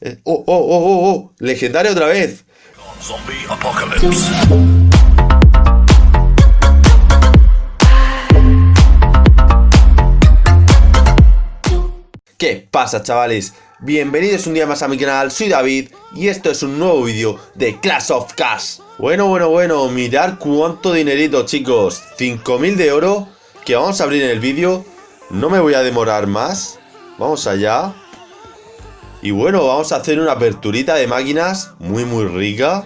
Eh, ¡Oh, oh, oh, oh, oh! ¡Legendario otra vez! Zombie apocalypse. ¿Qué pasa chavales? Bienvenidos un día más a mi canal, soy David y esto es un nuevo vídeo de Clash of Cash Bueno, bueno, bueno, mirad cuánto dinerito chicos 5000 de oro que vamos a abrir en el vídeo No me voy a demorar más Vamos allá Y bueno, vamos a hacer una aperturita de máquinas muy muy rica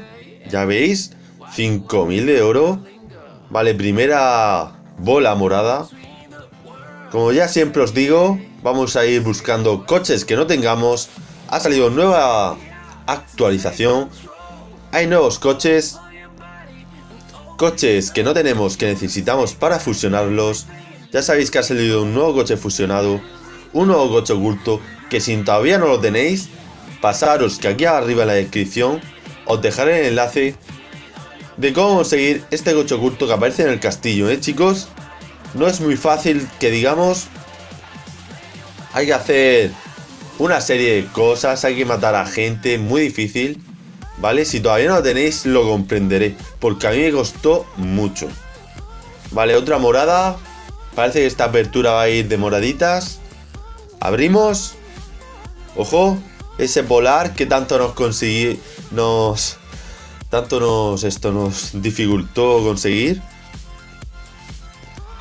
Ya veis, 5000 de oro Vale, primera bola morada Como ya siempre os digo vamos a ir buscando coches que no tengamos. Ha salido nueva actualización. Hay nuevos coches. Coches que no tenemos, que necesitamos para fusionarlos. Ya sabéis que ha salido un nuevo coche fusionado. Un nuevo coche oculto. Que si todavía no lo tenéis, pasaros que aquí arriba en la descripción os dejaré el enlace de cómo conseguir este coche oculto que aparece en el castillo, ¿eh chicos? No es muy fácil que digamos, hay que hacer una serie de cosas, hay que matar a gente, muy difícil. ¿Vale? Si todavía no lo tenéis, lo comprenderé. Porque a mí me costó mucho. Vale, otra morada. Parece que esta apertura va a ir de moraditas. Abrimos. Ojo. Ese polar que tanto nos conseguí. Nos. Tanto nos. Esto nos dificultó conseguir.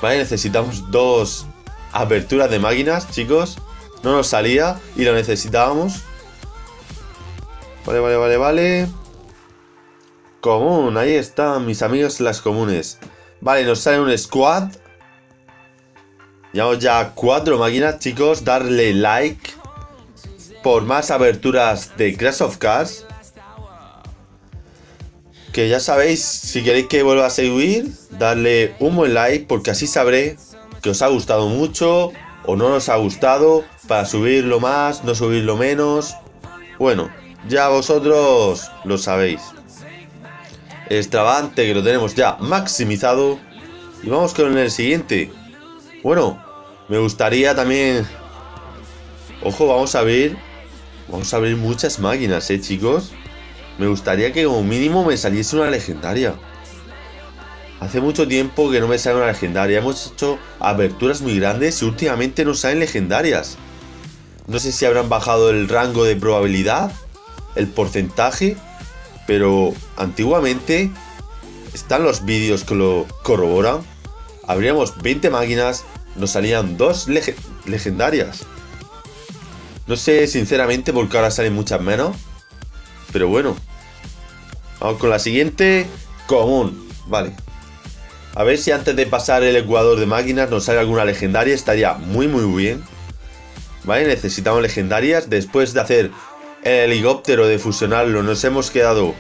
Vale, necesitamos dos aperturas de máquinas, chicos. No nos salía y lo necesitábamos. Vale, vale, vale, vale. Común, ahí están mis amigos las comunes. Vale, nos sale un squad. Llevamos ya cuatro máquinas, chicos. Darle like por más aberturas de Crash of Cars. Que ya sabéis, si queréis que vuelva a seguir, darle un buen like porque así sabré que os ha gustado mucho o no nos ha gustado para subirlo más, no subirlo menos. Bueno, ya vosotros lo sabéis. Extravante que lo tenemos ya maximizado. Y vamos con el siguiente. Bueno, me gustaría también... Ojo, vamos a ver... Vamos a abrir muchas máquinas, ¿eh, chicos? Me gustaría que como mínimo me saliese una legendaria. Hace mucho tiempo que no me sale una legendaria. Hemos hecho aperturas muy grandes y últimamente no salen legendarias. No sé si habrán bajado el rango de probabilidad, el porcentaje, pero antiguamente están los vídeos que lo corroboran. Abríamos 20 máquinas, nos salían dos legendarias. No sé sinceramente por qué ahora salen muchas menos, pero bueno. Vamos con la siguiente, común, vale. A ver si antes de pasar el ecuador de máquinas nos sale alguna legendaria, estaría muy muy bien. Vale, necesitamos legendarias. Después de hacer el helicóptero de fusionarlo, nos hemos quedado,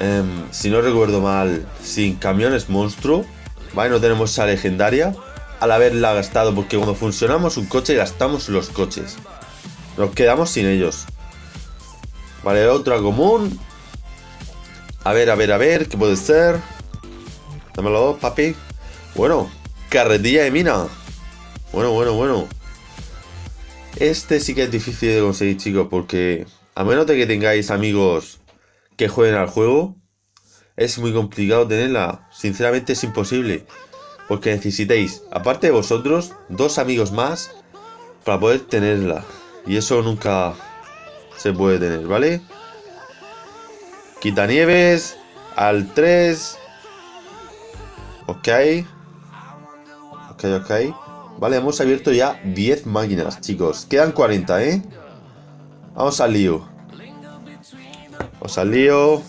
em, si no recuerdo mal, sin camiones monstruo. Vale, no tenemos esa legendaria. Al haberla gastado, porque cuando funcionamos un coche gastamos los coches. Nos quedamos sin ellos. Vale, otra común. A ver, a ver, a ver, ¿qué puede ser? Dámelo, papi. Bueno, carretilla de mina. Bueno, bueno, bueno. Este sí que es difícil de conseguir, chicos, porque a menos de que tengáis amigos que jueguen al juego, es muy complicado tenerla. Sinceramente es imposible. Porque necesitéis, aparte de vosotros, dos amigos más para poder tenerla. Y eso nunca se puede tener, ¿vale? Quitanieves al 3 Ok. Ok, ok. Vale, hemos abierto ya 10 máquinas, chicos. Quedan 40, ¿eh? Vamos al lío. Vamos al lío.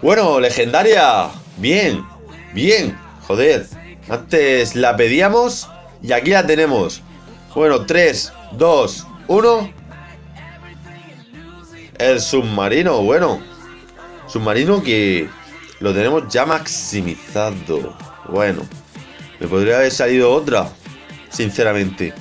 Bueno, legendaria. Bien, bien. Joder. Antes la pedíamos y aquí la tenemos. Bueno, 3, 2, 1. El submarino, bueno. Submarino que lo tenemos ya maximizado. Bueno, me podría haber salido otra, sinceramente.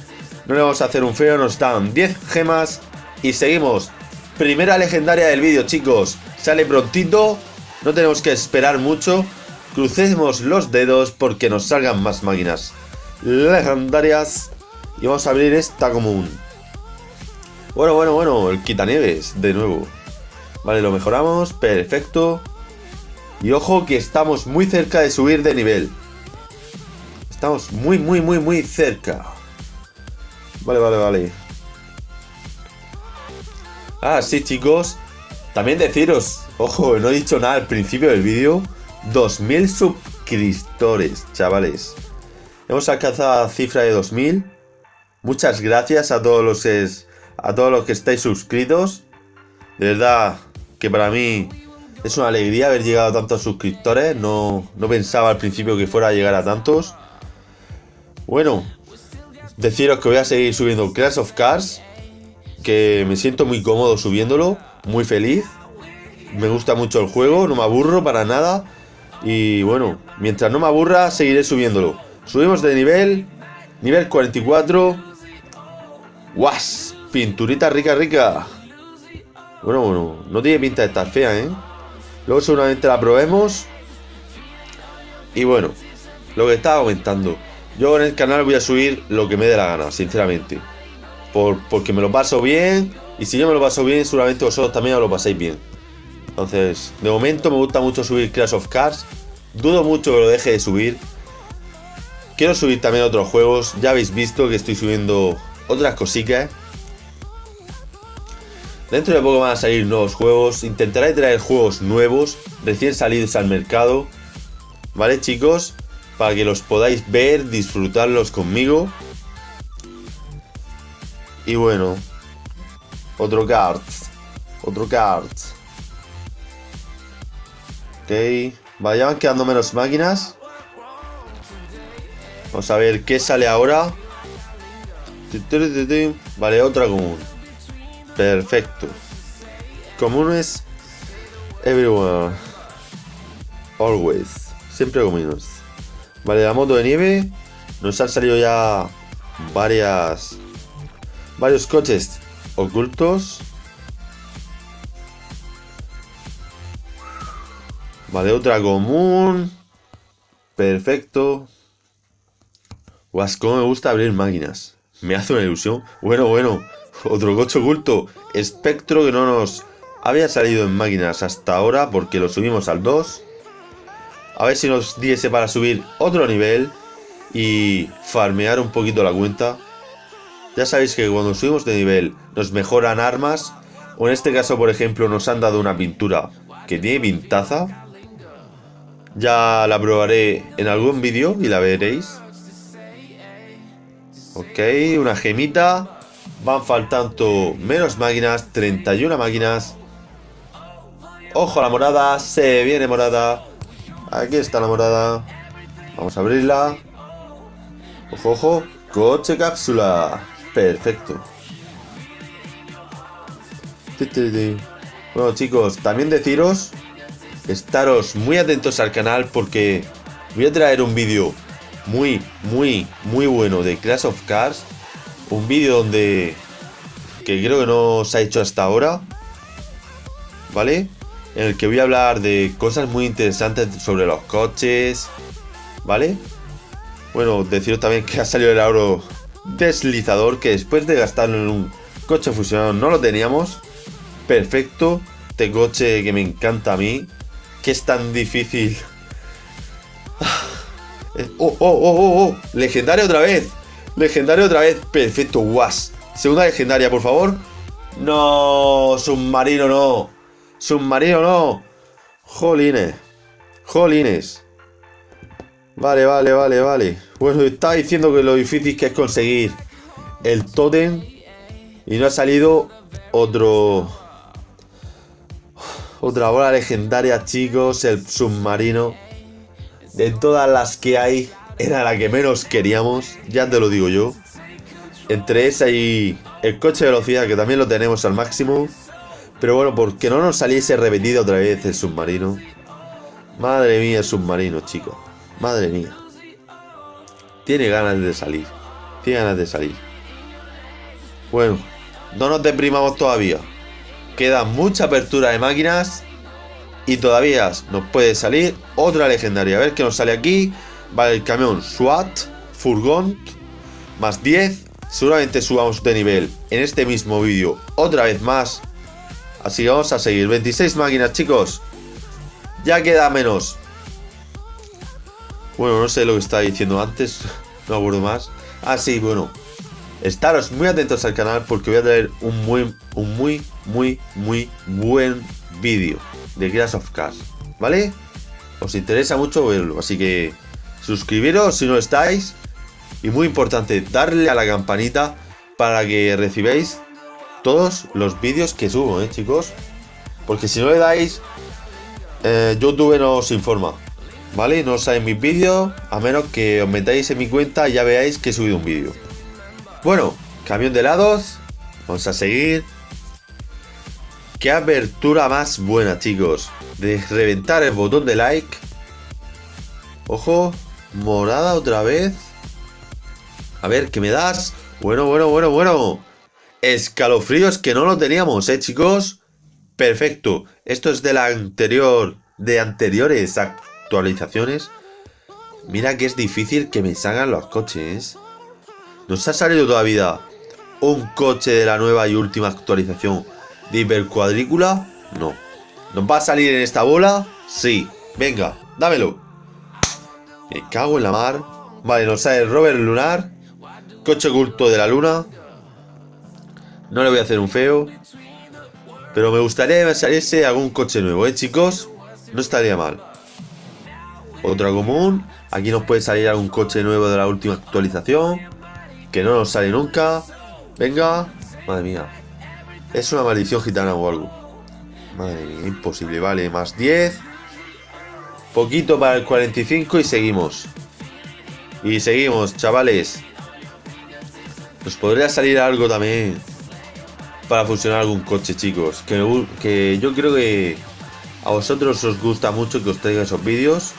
No le vamos a hacer un feo, nos dan 10 gemas y seguimos. Primera legendaria del vídeo, chicos. Sale prontito, no tenemos que esperar mucho. Crucemos los dedos porque nos salgan más máquinas legendarias. Y vamos a abrir esta común. Bueno, bueno, bueno, el quitanieves, de nuevo. Vale, lo mejoramos, perfecto. Y ojo que estamos muy cerca de subir de nivel. Estamos muy, muy, muy, muy cerca. Vale, vale, vale. Ah, sí, chicos. También deciros, ojo, no he dicho nada al principio del vídeo. 2000 suscriptores, chavales. Hemos alcanzado la cifra de 2000. Muchas gracias a todos los a todos los que estáis suscritos. De verdad que para mí es una alegría haber llegado a tantos suscriptores. No, no pensaba al principio que fuera a llegar a tantos. Bueno, deciros que voy a seguir subiendo Crash of Cars. Que me siento muy cómodo subiéndolo. Muy feliz. Me gusta mucho el juego, no me aburro para nada. Y bueno, mientras no me aburra, seguiré subiéndolo. Subimos de nivel. Nivel 44. ¡Guas! Pinturita rica, rica. Bueno, bueno, no tiene pinta de estar fea, ¿eh? Luego seguramente la probemos. Y bueno, lo que estaba comentando. Yo en el canal voy a subir lo que me dé la gana, sinceramente. Por, porque me lo paso bien. Y si yo me lo paso bien, seguramente vosotros también os lo pasáis bien. Entonces, de momento me gusta mucho subir Crash of Cars. Dudo mucho que lo deje de subir. Quiero subir también otros juegos. Ya habéis visto que estoy subiendo otras cositas. Dentro de poco van a salir nuevos juegos. Intentaré traer juegos nuevos, recién salidos al mercado. ¿Vale, chicos? Para que los podáis ver, disfrutarlos conmigo. Y bueno. Otro card. Otro card. Ok. Vale, ya van quedando menos máquinas. Vamos a ver qué sale ahora. Vale, otra común. Perfecto. Comunes. Everyone. Always. Siempre comunes. Vale, la moto de nieve. Nos han salido ya varias. Varios coches ocultos. Vale, otra común. Perfecto. Guas, cómo me gusta abrir máquinas. Me hace una ilusión. Bueno, bueno. Otro coche oculto. Espectro que no nos había salido en máquinas hasta ahora porque lo subimos al 2. A ver si nos diese para subir otro nivel y farmear un poquito la cuenta. Ya sabéis que cuando subimos de nivel nos mejoran armas. O en este caso, por ejemplo, nos han dado una pintura que tiene pintaza. Ya la probaré en algún vídeo y la veréis. Ok, una gemita. Van faltando menos máquinas, 31 máquinas. Ojo a la morada, se viene morada. Aquí está la morada. Vamos a abrirla. Ojo, ojo. Coche cápsula. Perfecto. Bueno chicos, también deciros estaros muy atentos al canal porque voy a traer un vídeo muy, muy, muy bueno de Clash of Cars. Un vídeo donde... que creo que no se ha hecho hasta ahora. ¿Vale? En el que voy a hablar de cosas muy interesantes sobre los coches. ¿Vale? Bueno, deciros también que ha salido el aro deslizador que después de gastarlo en un coche fusionado no lo teníamos. Perfecto. Este coche que me encanta a mí que es tan difícil? ¡Oh, oh, oh, oh! oh! ¡Legendaria otra vez! ¡Legendaria otra vez! Perfecto, guas. Segunda legendaria, por favor. ¡No! Submarino no. Submarino no. Jolines. Jolines. Vale, vale, vale, vale. Bueno, estaba diciendo que lo difícil que es conseguir el totem. Y no ha salido otro otra bola legendaria, chicos, el submarino. De todas las que hay, era la que menos queríamos, ya te lo digo yo. Entre esa y el coche de velocidad, que también lo tenemos al máximo. Pero bueno, porque no nos saliese repetido otra vez el submarino. Madre mía, el submarino, chicos. Madre mía. Tiene ganas de salir. Tiene ganas de salir. Bueno, no nos deprimamos todavía. Queda mucha apertura de máquinas. Y todavía nos puede salir otra legendaria. A ver qué nos sale aquí. Vale, el camión SWAT, furgón, más 10, Seguramente subamos de nivel en este mismo vídeo otra vez más. Así que vamos a seguir. 26 máquinas, chicos. Ya queda menos. Bueno, no sé lo que estaba diciendo antes. No acuerdo más. Ah, sí, bueno. Estaros muy atentos al canal porque voy a traer un muy, un muy, muy, muy buen vídeo de Crash of Cars. ¿Vale? Os interesa mucho verlo. Así que suscribiros si no estáis. Y muy importante, darle a la campanita para que recibáis todos los vídeos que subo, ¿eh, chicos? Porque si no le dais, eh, YouTube no os informa. ¿Vale? No os mis vídeos, a menos que os metáis en mi cuenta y ya veáis que he subido un vídeo. Bueno, camión de lados. Vamos a seguir. Qué abertura más buena, chicos. De reventar el botón de like. Ojo, morada otra vez. A ver, ¿qué me das? Bueno, bueno, bueno, bueno. Escalofríos que no lo teníamos, ¿eh, chicos? Perfecto. Esto es de la anterior... De anteriores actualizaciones. Mira que es difícil que me salgan los coches. Nos ha salido todavía un coche de la nueva y última actualización de hipercuadrícula. No. ¿Nos va a salir en esta bola? Sí. Venga, dámelo. Me cago en la mar. Vale, nos sale Robert Lunar. Coche oculto de la luna. No le voy a hacer un feo. Pero me gustaría que me saliese algún coche nuevo, ¿eh, chicos? No estaría mal. Otra común. Aquí nos puede salir algún coche nuevo de la última actualización. Que no nos sale nunca. Venga. Madre mía. Es una maldición gitana o algo. Madre mía, imposible. Vale, más 10. Poquito para el 45 y seguimos. Y seguimos, chavales. Nos podría salir algo también. Para funcionar algún coche, chicos. Que, que yo creo que a vosotros os gusta mucho que os traiga esos vídeos.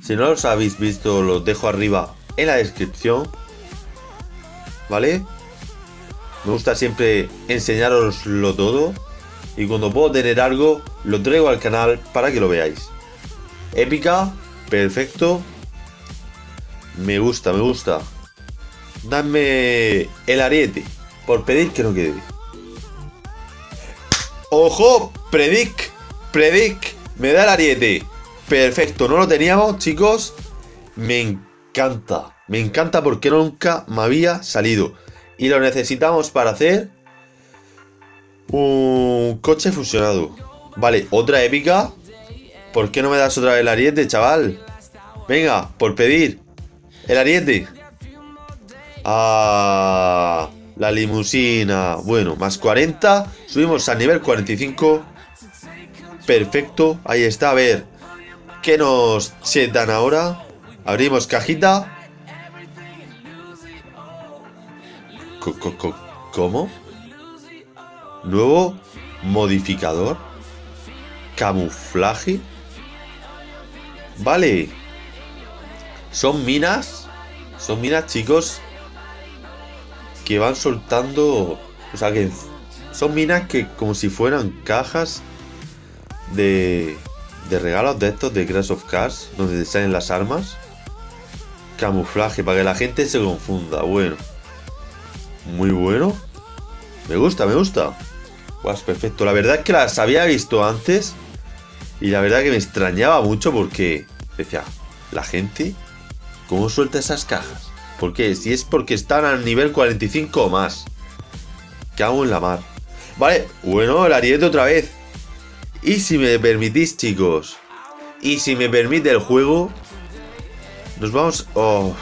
Si no los habéis visto, los dejo arriba en la descripción. ¿Vale? Me gusta siempre enseñaroslo todo. Y cuando puedo tener algo, lo traigo al canal para que lo veáis. Épica, perfecto. Me gusta, me gusta. Dame el ariete. Por pedir que no quede. ¡Ojo! Predic. Predic. Me da el ariete. Perfecto, no lo teníamos, chicos. Me encanta. Me encanta porque nunca me había salido. Y lo necesitamos para hacer un coche fusionado. Vale, otra épica. ¿Por qué no me das otra vez el ariete, chaval? Venga, por pedir. El ariete. Ah, la limusina. Bueno, más 40. Subimos al nivel 45. Perfecto. Ahí está. A ver. ¿Qué nos dan ahora? Abrimos cajita. ¿Cómo? Nuevo modificador. Camuflaje. Vale. Son minas. Son minas, chicos. Que van soltando... O sea, que son minas que como si fueran cajas de de regalos de estos de Crash of Cars, donde salen las armas. Camuflaje, para que la gente se confunda. Bueno. Muy bueno. Me gusta, me gusta. Pues perfecto. La verdad es que las había visto antes. Y la verdad que me extrañaba mucho porque decía, la gente, ¿cómo suelta esas cajas? ¿Por qué? Si es porque están al nivel 45 o más. ¿Qué hago en la mar? Vale, bueno, el ariete otra vez. Y si me permitís, chicos, y si me permite el juego, nos vamos... Oh,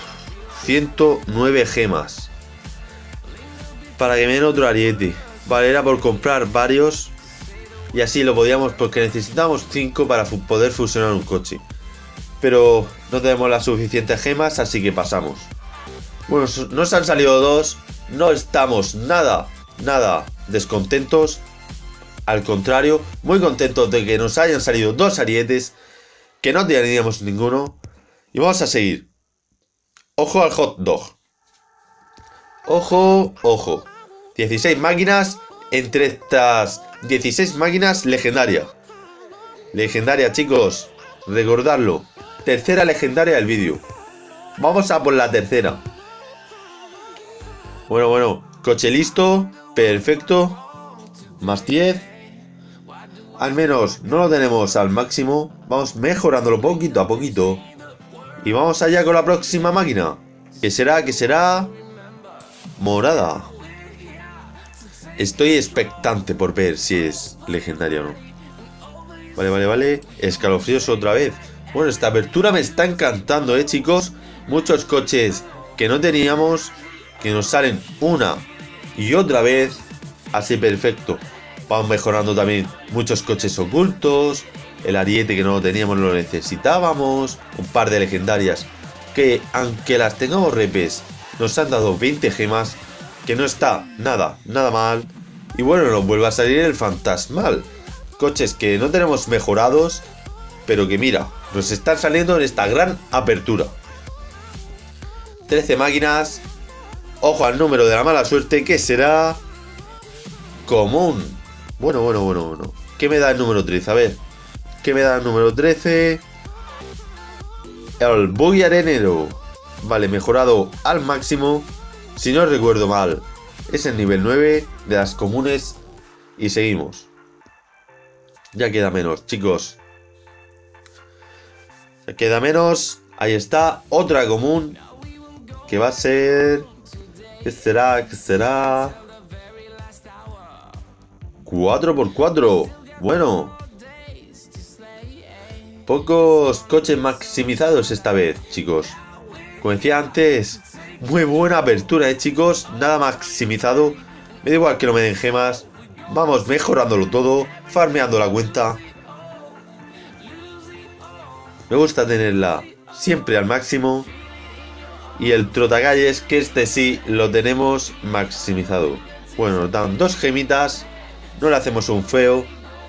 109 gemas. Para que me den otro ariete. Vale, era por comprar varios. Y así lo podíamos, porque necesitamos 5 para poder fusionar un coche. Pero no tenemos las suficientes gemas, así que pasamos. Bueno, nos han salido dos. No estamos nada, nada descontentos. Al contrario, muy contentos de que nos hayan salido dos arietes, que no teníamos ninguno. Y vamos a seguir. Ojo al hot dog. Ojo, ojo. 16 máquinas. Entre estas 16 máquinas, legendaria. Legendaria, chicos. Recordarlo. Tercera legendaria del vídeo. Vamos a por la tercera. Bueno, bueno. Coche listo. Perfecto. Más 10. Al menos no lo tenemos al máximo. Vamos mejorándolo poquito a poquito. Y vamos allá con la próxima máquina. ¿Qué será? ¿Qué será? Morada. Estoy expectante por ver si es legendaria o no. Vale, vale, vale. Escalofríos otra vez. Bueno, esta apertura me está encantando, ¿eh, chicos? Muchos coches que no teníamos, que nos salen una y otra vez. Así perfecto. Vamos mejorando también muchos coches ocultos. El ariete que no lo teníamos lo necesitábamos. Un par de legendarias que, aunque las tengamos repes, nos han dado 20 gemas. Que no está nada, nada mal. Y bueno, nos vuelve a salir el fantasmal. Coches que no tenemos mejorados, pero que mira, nos están saliendo en esta gran apertura. 13 máquinas. Ojo al número de la mala suerte, que será común. Bueno, bueno, bueno, bueno. ¿Qué me da el número 13? A ver. ¿Qué me da el número 13? El buggy arenero. Vale, mejorado al máximo. Si no recuerdo mal, es el nivel 9 de las comunes. Y seguimos. Ya queda menos, chicos. Ya queda menos. Ahí está, otra común. Que va a ser... ¿Qué será? ¿Qué será? 4x4. Bueno. Pocos coches maximizados esta vez, chicos. Como decía antes, muy buena apertura, ¿eh, chicos? Nada maximizado. Me da igual que no me den gemas. Vamos mejorándolo todo, farmeando la cuenta. Me gusta tenerla siempre al máximo. Y el trotacalles, que este sí lo tenemos maximizado. Bueno, nos dan dos gemitas. No le hacemos un feo.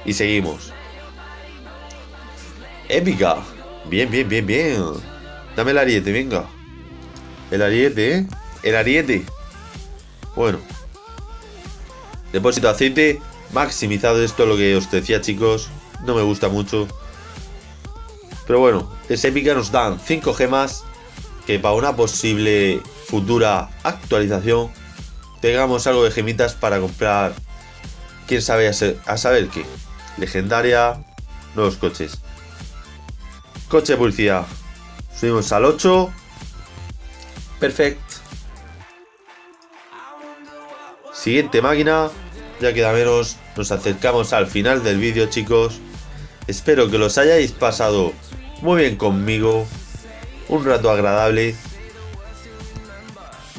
Y seguimos. Épica. Bien, bien, bien, bien. Dame el ariete, venga. El ariete, ¿eh? El ariete. Bueno. Depósito de aceite. Maximizado. Esto es lo que os decía, chicos. No me gusta mucho. Pero bueno, es épica. Nos dan 5 gemas. Que para una posible futura actualización tengamos algo de gemitas para comprar. Quién sabe a, saber qué. Legendaria. Nuevos coches. Coche de publicidad. Subimos al 8. Perfecto. Siguiente máquina. Ya queda menos. Nos acercamos al final del vídeo, chicos. Espero que los hayáis pasado muy bien conmigo. Un rato agradable.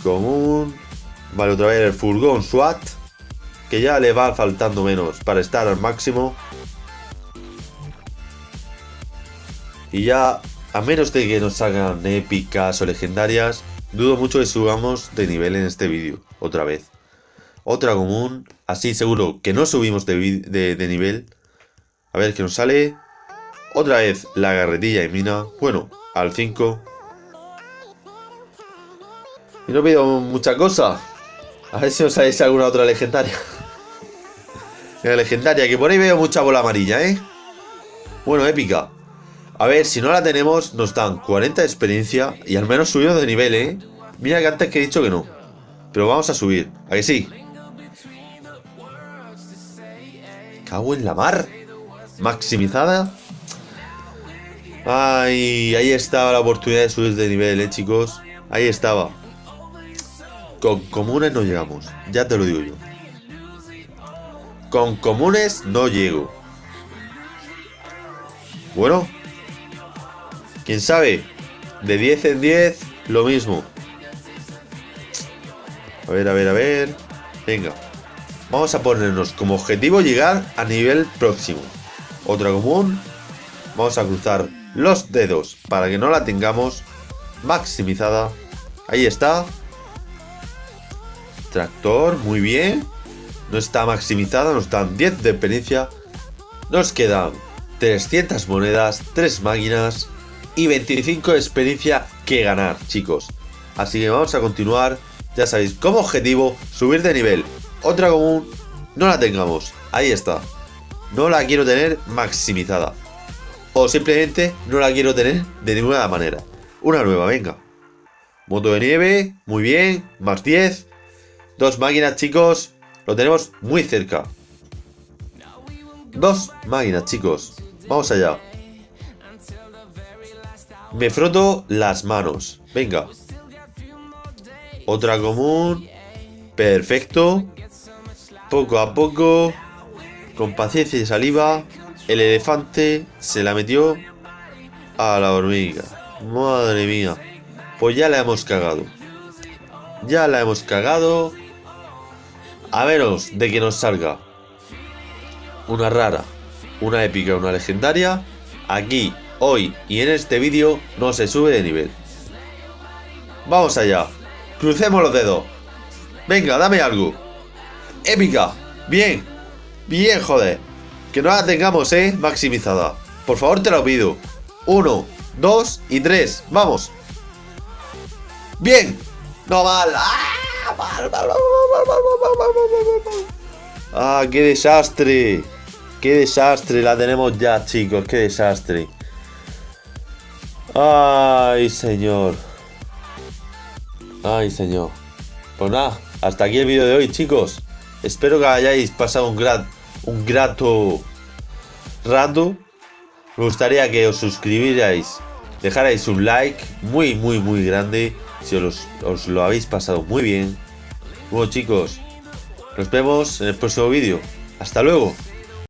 Común. Vale, otra vez el furgón SWAT. Que ya le va faltando menos para estar al máximo. Y ya, a menos de que nos salgan épicas o legendarias, dudo mucho que subamos de nivel en este vídeo, otra vez. Otra común, así seguro que no subimos de, nivel. A ver qué nos sale. Otra vez la garretilla y mina. Bueno, al 5. Y no pido mucha cosa. A ver si os sale alguna otra legendaria. La legendaria, que por ahí veo mucha bola amarilla, ¿eh? Bueno, épica. A ver, si no la tenemos, nos dan 40 de experiencia y al menos subimos de nivel, ¿eh? Mira que antes que he dicho que no. Pero vamos a subir, ¿a que sí? Cago en la mar. Maximizada. Ay, ahí estaba la oportunidad de subir de nivel, ¿eh, chicos? Ahí estaba. Con comunes no llegamos, ya te lo digo yo. Con comunes no llego. Bueno, ¿Quién sabe? De 10 en 10, lo mismo. A ver, a ver, a ver. Venga. Vamos a ponernos como objetivo llegar a nivel próximo. Otra común. Vamos a cruzar los dedos para que no la tengamos maximizada. Ahí está. Tractor, muy bien. No está maximizada, nos dan 10 de experiencia. Nos quedan 300 monedas, 3 máquinas y 25 de experiencia que ganar, chicos. Así que vamos a continuar. Ya sabéis, como objetivo, subir de nivel. Otra común, no la tengamos. Ahí está. No la quiero tener maximizada. O simplemente no la quiero tener de ninguna manera. Una nueva, venga. Moto de nieve, muy bien, más 10. Dos máquinas, chicos. Lo tenemos muy cerca. Dos máquinas, chicos. Vamos allá. Me froto las manos. Venga. Otra común. Perfecto. Poco a poco. Con paciencia y saliva. El elefante se la metió a la hormiga. Madre mía. Pues ya la hemos cagado. Ya la hemos cagado. A menos de que nos salga una rara, una épica, una legendaria. Aquí, hoy y en este vídeo no se sube de nivel. Vamos allá. Crucemos los dedos. Venga, dame algo. Épica. Bien. Bien, joder. Que no la tengamos, ¿eh? Maximizada. Por favor, te lo pido. Uno, dos y tres. Vamos. Bien. No mal. ¡Ah! qué desastre! ¡Qué desastre! La tenemos ya, chicos. ¡Qué desastre! ¡Ay, señor! ¡Ay, señor! Pues nada, hasta aquí el vídeo de hoy, chicos. Espero que hayáis pasado un, gran, un grato rato. Me gustaría que os suscribierais, dejarais un like muy, muy, muy grande si os, os lo habéis pasado muy bien. Bueno, chicos, nos vemos en el próximo vídeo. ¡Hasta luego!